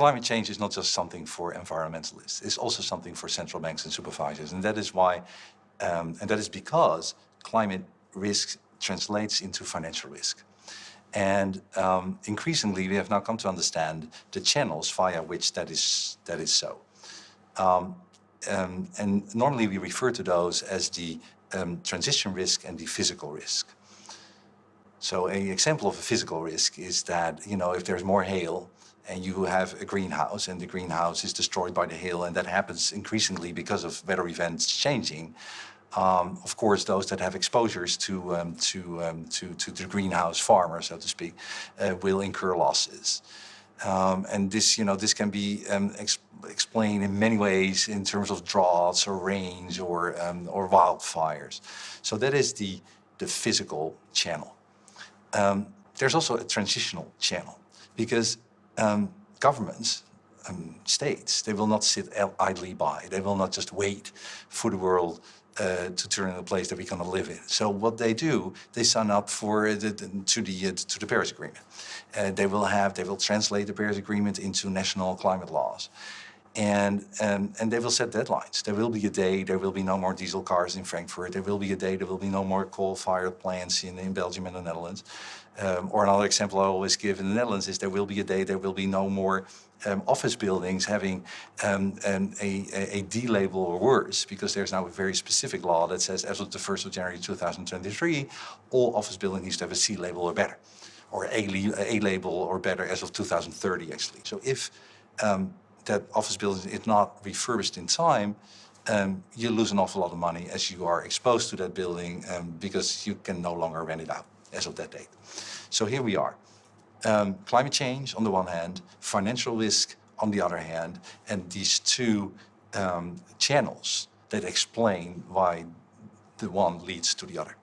climate change is not just something for environmentalists. It's also something for central banks and supervisors. And that is why, um, and that is because climate risk translates into financial risk. And um, increasingly, we have now come to understand the channels via which that is, that is so. Um, um, and normally we refer to those as the um, transition risk and the physical risk. So an example of a physical risk is that, you know, if there's more hail and you have a greenhouse and the greenhouse is destroyed by the hail and that happens increasingly because of weather events changing, um, of course, those that have exposures to, um, to, um, to, to the greenhouse farmer, so to speak, uh, will incur losses. Um, and this, you know, this can be um, ex explained in many ways in terms of droughts or rains or, um, or wildfires. So that is the, the physical channel. there's also a transitional channel because governments um, states. They will not sit idly by. They will not just wait for the world uh, to turn into a place that we're going to live in. So what they do, they sign up for the to the uh, to the Paris Agreement. Uh, they will have they will translate the Paris Agreement into national climate laws. And, um, and they will set deadlines. There will be a day, there will be no more diesel cars in Frankfurt. There will be a day, there will be no more coal-fired plants in, in Belgium and the Netherlands. Um, or another example I always give in the Netherlands is there will be a day, there will be no more um, office buildings having um, an, a, a D label or worse, because there's now a very specific law that says as of the 1st of January 2023, all office buildings need to have a C label or better, or A, a label or better as of 2030 actually. So if um, that office building is not refurbished in time, um, you lose an awful lot of money as you are exposed to that building um, because you can no longer rent it out as of that date. So here we are. Um, climate change on the one hand, financial risk on the other hand, and these two um, channels that explain why the one leads to the other.